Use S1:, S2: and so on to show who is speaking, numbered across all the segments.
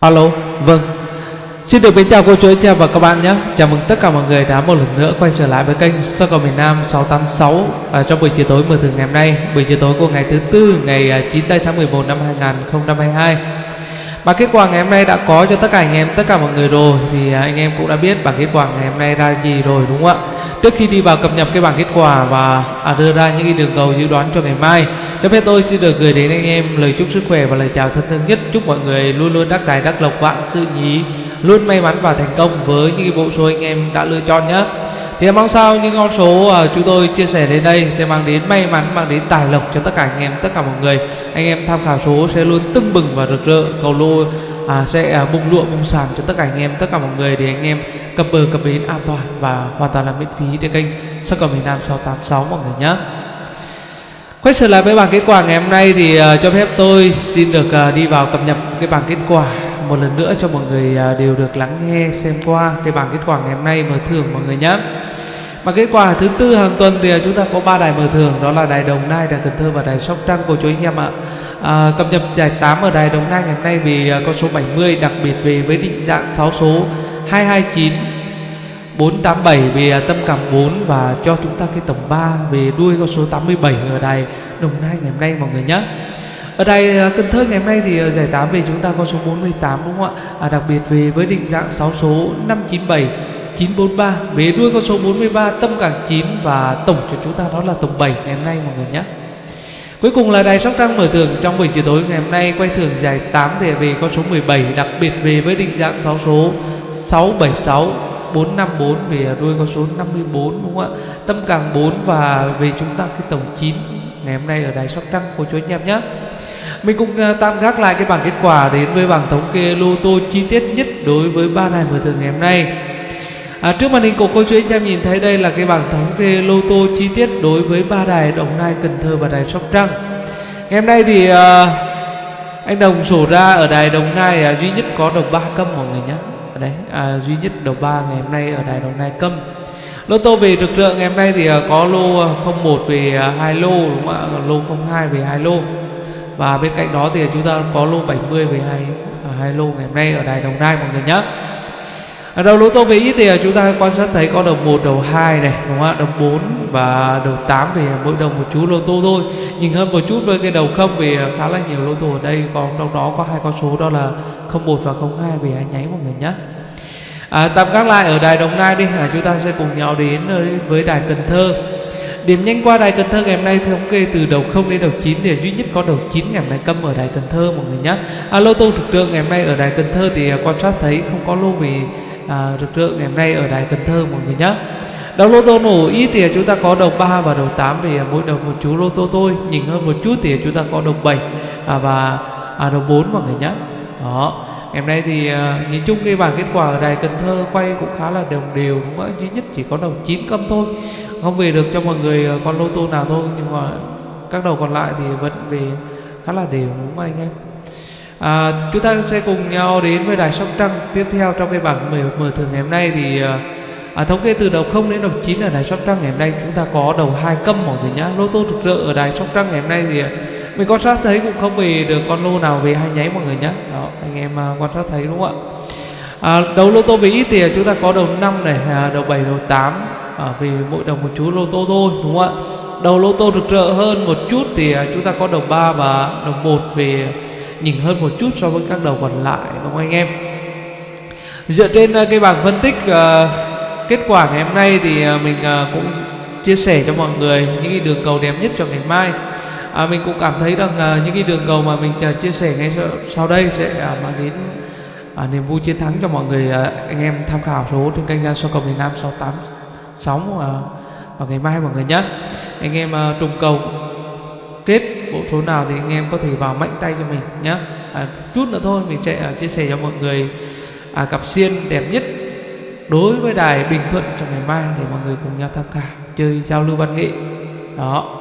S1: Alo, vâng. Xin được kính chào cô chú anh chị và các bạn nhé. Chào mừng tất cả mọi người đã một lần nữa quay trở lại với kênh Sơ cầu miền Nam 686 à, Trong buổi chiều tối mở thường ngày hôm nay. Buổi chiều tối của ngày thứ tư ngày à, 9 tây tháng 11 năm 2022 Bảng kết quả ngày hôm nay đã có cho tất cả anh em, tất cả mọi người rồi. Thì à, anh em cũng đã biết bảng kết quả ngày hôm nay ra gì rồi đúng không ạ? Trước khi đi vào cập nhật cái bảng kết quả và à, đưa ra những cái đường cầu dự đoán cho ngày mai cho phép tôi xin được gửi đến anh em lời chúc sức khỏe và lời chào thân thương nhất. Chúc mọi người luôn luôn đắc tài đắc lộc vạn sự nhí Luôn may mắn và thành công với những bộ số anh em đã lựa chọn nhé thì mong sao những con số uh, chúng tôi chia sẻ đến đây sẽ mang đến may mắn, mang đến tài lộc cho tất cả anh em, tất cả mọi người. Anh em tham khảo số sẽ luôn tưng bừng và rực rỡ, cầu lô à, sẽ à, bung lụa bung sàn cho tất cả anh em, tất cả mọi người để anh em cập bờ cập bến an toàn và hoàn toàn là miễn phí trên kênh Sắc cầu miền Nam 686 mọi người nhé. Quay trở lại với bảng kết quả ngày hôm nay thì uh, cho phép tôi xin được uh, đi vào cập nhật cái bảng kết quả một lần nữa cho mọi người uh, đều được lắng nghe xem qua cái bảng kết quả ngày hôm nay mở thưởng mọi người nhé. Bảng kết quả thứ tư hàng tuần thì chúng ta có ba đài mở thưởng đó là đài Đồng Nai, đài Cần Thơ và đài Sóc Trăng của chú anh em ạ. À, cập nhật giải 8 ở đài Đồng Nai ngày hôm nay vì à, con số 70 đặc biệt về với định dạng 6 số 229 487 về tâm cảm 4 và cho chúng ta cái tổng 3 về đuôi con số 87 ở đài Đồng Nai ngày hôm nay mọi người nhé. Ở đài à, Cần Thơ ngày hôm nay thì à, giải 8 về chúng ta con số 48 đúng không ạ? À, đặc biệt về với định dạng 6 số 597 943 Bế đuôi con số 43 tâm cảm 9 và tổng cho chúng ta đó là tổng 7 ngày hôm nay mọi người nhé. Cuối cùng là đài Sóc Trăng mở thưởng trong buổi chiều tối ngày hôm nay quay thưởng giải 8 thẻ về con số 17 đặc biệt về với định dạng 6 số 676 454 về đuôi con số 54 đúng không ạ? Tâm càng 4 và về chúng ta cái tổng 9 ngày hôm nay ở đài Sóc Trăng của chú anh em nhé. Mình cũng uh, tạm gác lại cái bảng kết quả đến với bảng thống kê lô tô chi tiết nhất đối với ba đài mở thường ngày hôm nay. À, trước màn hình của cô chú anh em nhìn thấy đây là cái bảng thống kê lô tô chi tiết đối với ba đài Đồng Nai, Cần Thơ và đài Sóc Trăng. Ngày hôm nay thì à, anh Đồng sổ ra ở đài Đồng Nai à, duy nhất có đồng 3 câm mọi người nhé. Ở đây à, duy nhất đầu ba ngày hôm nay ở đài đồng nai câm. Lô tô về rực rỡ ngày hôm nay thì à, có lô 01 về à, hai lô đúng không ạ? Lô 02 về hai lô. Và bên cạnh đó thì chúng ta có lô 70 về hai à, hai lô ngày hôm nay ở đài đồng nai mọi người nhé ở đầu lô tô về ít thì à, chúng ta quan sát thấy có đầu 1, đầu 2 này đúng không ạ? Đầu 4 và đầu 8 thì mỗi đầu một chú lô tô thôi. Nhìn hơn một chút với cái đầu không vì à, khá là nhiều lô tô ở đây còn trong đó có hai con số đó là 01 và 02 vì hai nháy mọi người nhé. À, tạm gác lại ở đài Đồng Nai đi à, chúng ta sẽ cùng nhau đến ờ, với đài Cần Thơ. Điểm nhanh qua đài Cần Thơ ngày hôm nay thống kê từ đầu 0 đến đầu 9 thì duy nhất có đầu 9 ngày hôm nay câm ở đài Cần Thơ mọi người nhé. À, lô tô thực trường ngày hôm nay ở đài Cần Thơ thì à, quan sát thấy không có lô vì à, rực rỡ ngày hôm nay ở đài Cần Thơ mọi người nhé. Đầu lô tô nổ ít thì chúng ta có đầu 3 và đầu 8 vì mỗi đầu một chú lô tô thôi. Nhìn hơn một chút thì chúng ta có đầu 7 à, và à, đầu 4 mọi người nhé. Đó. Ngày hôm nay thì à, nhìn chung cái bảng kết quả ở đài Cần Thơ quay cũng khá là đồng đều đúng không? duy nhất chỉ có đầu 9 câm thôi không về được cho mọi người à, con lô tô nào thôi nhưng mà các đầu còn lại thì vẫn về khá là đều đúng không anh em à, chúng ta sẽ cùng nhau đến với đài Sóc Trăng. Tiếp theo trong cái bảng mở, mở thưởng ngày hôm nay thì à, à thống kê từ đầu 0 đến đầu 9 ở đài Sóc Trăng ngày hôm nay chúng ta có đầu hai câm mọi người nhá. Lô tô thực sự ở đài Sóc Trăng ngày hôm nay thì à, mình quan sát thấy cũng không về được con lô nào về hai nháy mọi người nhé đó anh em à, quan sát thấy đúng không ạ? À, đầu lô tô về ít thì chúng ta có đầu 5 này à, đầu 7 đầu 8 à, vì mỗi đồng một chú lô tô thôi đúng không ạ? Đầu lô tô rực rỡ hơn một chút thì à, chúng ta có đầu 3 và đầu 1 về nhìn hơn một chút so với các đầu còn lại đúng không anh em? Dựa trên uh, cái bảng phân tích uh, kết quả ngày hôm nay thì uh, mình uh, cũng chia sẻ cho mọi người những cái đường cầu đẹp nhất cho ngày mai. À, mình cũng cảm thấy rằng à, những cái đường cầu mà mình à, chia sẻ ngay sau, sau đây sẽ à, mang đến à, niềm vui chiến thắng cho mọi người à, anh em tham khảo số trên kênh so cầu miền Nam 686 à, vào ngày mai mọi người nhé. Anh em à, trùng cầu kết bộ số nào thì anh em có thể vào mạnh tay cho mình nhé à, chút nữa thôi mình sẽ à, chia sẻ cho mọi người à, cặp xiên đẹp nhất đối với đài Bình Thuận trong ngày mai để mọi người cùng nhau tham khảo chơi giao lưu văn nghệ. Đó.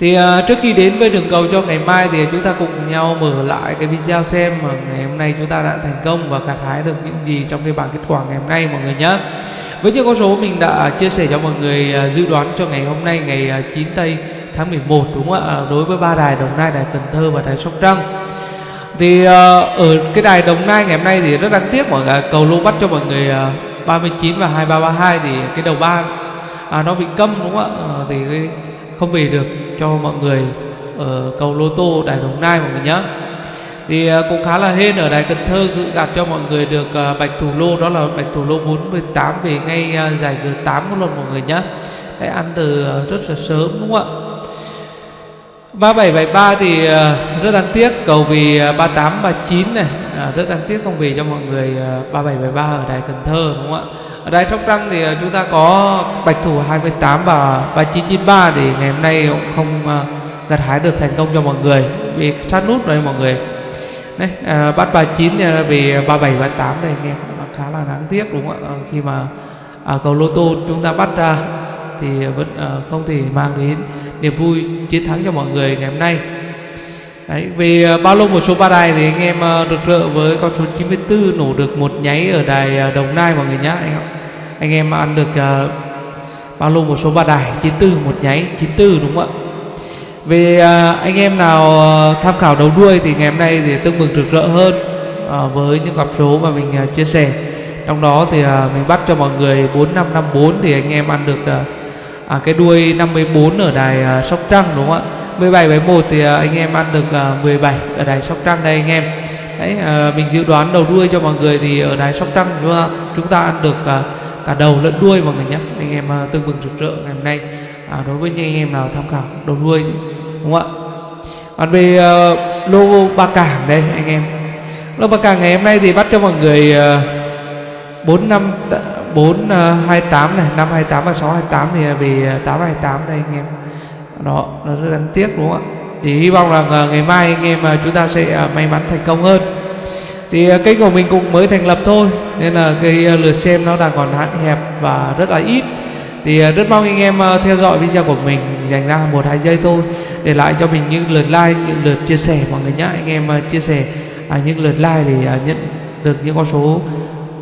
S1: Thì uh, trước khi đến với đường cầu cho ngày mai thì chúng ta cùng nhau mở lại cái video xem mà ngày hôm nay chúng ta đã thành công và gặt hái được những gì trong cái bảng kết quả ngày hôm nay mọi người nhé với những con số mình đã à, chia sẻ cho mọi người uh, dự đoán cho ngày hôm nay ngày uh, 9 tây tháng 11 đúng không ạ? À, đối với ba đài Đồng Nai, đài Cần Thơ và đài Sóc Trăng. Thì à, ở cái đài Đồng Nai ngày hôm nay thì rất đáng tiếc mọi người cầu lô bắt cho mọi người à, 39 và 2332 thì cái đầu ba à, nó bị câm đúng không ạ? À, thì cái không về được cho mọi người ở cầu lô tô đài Đồng Nai mọi người nhé thì cũng khá là hên ở đài Cần Thơ cứ gạt cho mọi người được bạch thủ lô đó là bạch thủ lô 48 về ngay giải G8 một lần mọi người nhé ăn từ rất là sớm đúng không ạ? 3773 thì ờ, rất đáng tiếc. Cầu vì uh, 38 39 này uh, rất đáng tiếc không về cho mọi người ờ, 3773 ở đài Cần Thơ đúng không ạ? Ở đài Sóc Trăng thì chúng ta có bạch thủ 28 và 3993 thì ngày hôm nay cũng không gặt hái được thành công cho mọi người. Vì sát nút rồi mọi người. Đấy uh, bắt 39 thì vì 37 38 này anh em khá là đáng tiếc đúng không ạ? Khi mà uh, cầu lô tô chúng ta bắt ra thì vẫn uh, không thể mang đến niềm vui chiến thắng cho mọi người ngày hôm nay. Đấy, vì ờ, bao lâu một số ba đài thì anh em ờ, được rợ với con số 94 nổ được một nháy ở đài ờ, Đồng Nai mọi người nhá. Anh em anh em ăn được uh, bao lâu một số ba đài? 94 một nháy 94 đúng không ạ? Về uh, anh em nào tham khảo đầu đuôi thì ngày hôm nay thì tương mừng rực rỡ hơn uh, với những cặp số mà mình uh, chia sẻ. Trong đó thì uh, mình bắt cho mọi người 4554 thì anh em ăn được uh, à, cái đuôi 54 ở đài uh, Sóc Trăng đúng không ạ? 17 với 1 thì uh, anh em ăn được à, uh, 17 ở đài Sóc Trăng đây anh em. Đấy uh, mình dự đoán đầu đuôi cho mọi người thì ở đài Sóc Trăng đúng không ạ, chúng ta ăn được uh, cả đầu lẫn đuôi mọi người nhé. Anh em uh, tương bừng rực rỡ ngày hôm nay. À, đối với những anh em nào tham khảo đầu đuôi đúng không ạ? Còn về uh, lô ba cảng đây anh em. Lô ba cảng ngày hôm nay thì bắt cho mọi người uh, 4 năm 4 28 à, này 5 28 và 6 28 thì à, vì à, 828 đây anh em. Đó, nó rất đáng tiếc, đúng không ạ? Thì hy vọng là ngày mai anh em chúng ta sẽ may mắn thành công hơn. Thì kênh của mình cũng mới thành lập thôi, nên là cái lượt xem nó đang còn hạn hẹp và rất là ít. Thì rất mong anh em theo dõi video của mình, dành ra một, hai giây thôi, để lại cho mình những lượt like, những lượt chia sẻ, mọi người nhé anh em chia sẻ những lượt like để nhận được những con số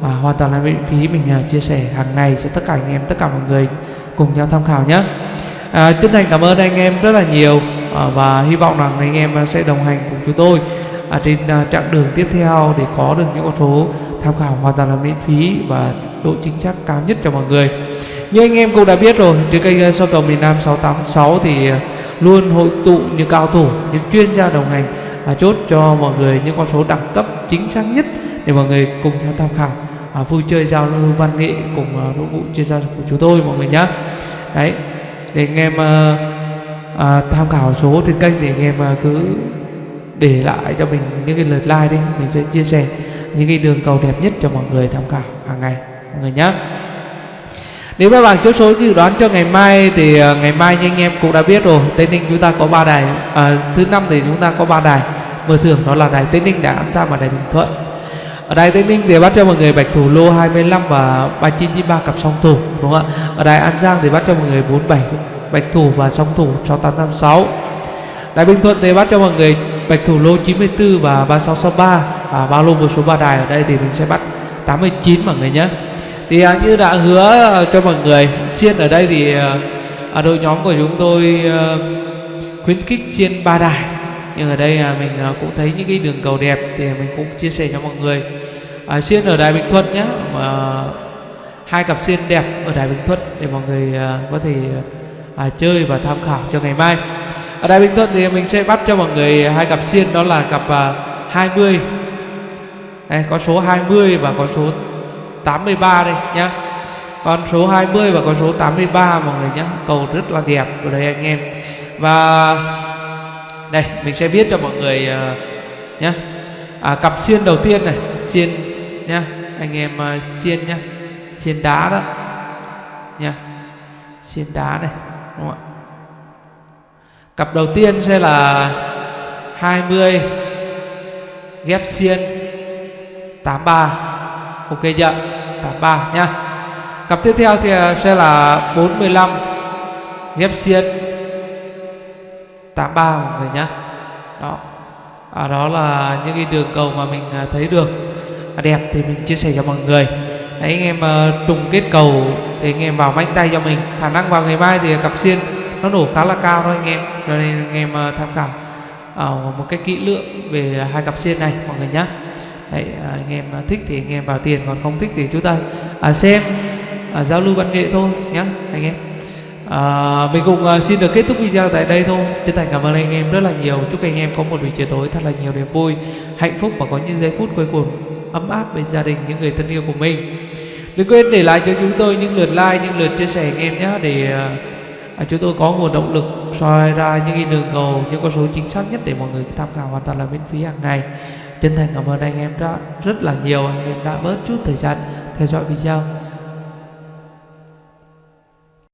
S1: và hoàn toàn là miễn phí mình à, chia sẻ hàng ngày cho tất cả anh em tất cả mọi người cùng nhau tham khảo nhé. À, chân thành cảm ơn anh em rất là nhiều à, và hy vọng rằng anh em sẽ đồng hành cùng chúng tôi à, trên à, chặng đường tiếp theo để có được những con số tham khảo hoàn toàn là miễn phí và độ chính xác cao nhất cho mọi người. Như anh em cũng đã biết rồi trên kênh à, so cầu miền Nam 686 thì à, luôn hội tụ những cao thủ những chuyên gia đồng hành à, chốt cho mọi người những con số đẳng cấp chính xác nhất để mọi người cùng nhau tham khảo à, vui chơi giao lưu văn nghệ cùng à, đội ngũ chuyên gia của chúng tôi mọi người nhé đấy để anh em à, à, tham khảo số trên kênh thì anh em à, cứ để lại cho mình những cái lượt like đi mình sẽ chia sẻ những cái đường cầu đẹp nhất cho mọi người tham khảo hàng ngày mọi người nhé nếu các bạn chốt số dự đoán cho ngày mai thì uh, ngày mai như anh em cũng đã biết rồi Tây Ninh chúng ta có ba đài à, thứ năm thì chúng ta có ba đài. Mở thưởng đó là đài Tây Ninh đài An Giang và đài Bình Thuận ở đài Tây Ninh thì bắt cho mọi người bạch thủ lô 25 và 3993 cặp song thủ đúng không ạ? Ở đài An Giang thì bắt cho mọi người 47 bạch thủ và song thủ 6856 đài Bình Thuận thì bắt cho mọi người bạch thủ lô 94 và 3663 và bao lô một số ba đài ở đây thì mình sẽ bắt 89 mọi người nhé. Thì à, như đã hứa à, cho mọi người xiên ở đây thì à, à, đội nhóm của chúng tôi à, khuyến khích xiên ba đài nhưng ở đây à, mình à, cũng thấy những cái đường cầu đẹp thì mình cũng chia sẻ cho mọi người. À, xiên ở đài bình thuận nhé mà hai cặp xiên đẹp ở đài bình thuận để mọi người à, có thể à, chơi và tham khảo cho ngày mai. Ở đài bình thuận thì mình sẽ bắt cho mọi người hai cặp xiên đó là cặp à, 20 đây có số 20 và có số 83 đây nhá. Con số 20 và con số 83 mọi người nhé cầu rất là đẹp ở đây anh em. Và đây mình sẽ viết cho mọi người ờ, uh, nhé à, cặp xiên đầu tiên này xiên nhá. Anh em uh, xiên nhá. Xiên đá đó nha xiên đá này đúng không ạ? Cặp đầu tiên sẽ là 20 ghép xiên 83 ok chưa? 83 nhá. Cặp tiếp theo thì ờ, sẽ là 45 ghép xiên 83 mọi người nhá. Đó. À, đó là những cái đường cầu mà mình à, thấy được. À, đẹp thì mình chia sẻ cho mọi người. Đấy, anh em uh, trùng kết cầu thì anh em vào mạnh tay cho mình. Khả năng vào ngày mai thì cặp xiên nó nổ khá là cao thôi anh em. Cho nên anh em uh, tham khảo uh, một cách kỹ lưỡng về hai cặp xiên này mọi người nhé Đấy, anh em thích thì anh em vào tiền còn không thích thì chúng ta à, xem à, giao lưu văn nghệ thôi nhé anh em à, mình cũng à, xin được kết thúc video tại đây thôi. Chân thành cảm ơn anh em rất là nhiều. Chúc anh em có một buổi chiều tối thật là nhiều niềm vui hạnh phúc và có những giây phút cuối cùng ấm áp bên gia đình những người thân yêu của mình. Đừng quên để lại cho chúng tôi những lượt like những lượt chia sẻ anh em nhé để à, à chúng tôi có nguồn động lực soi ra những cái đường cầu những con số chính xác nhất để mọi người tham khảo hoàn toàn là miễn phí hàng ngày. Chân thành cảm ơn anh em đã rất là nhiều. Anh em đã bớt chút thời gian theo dõi video.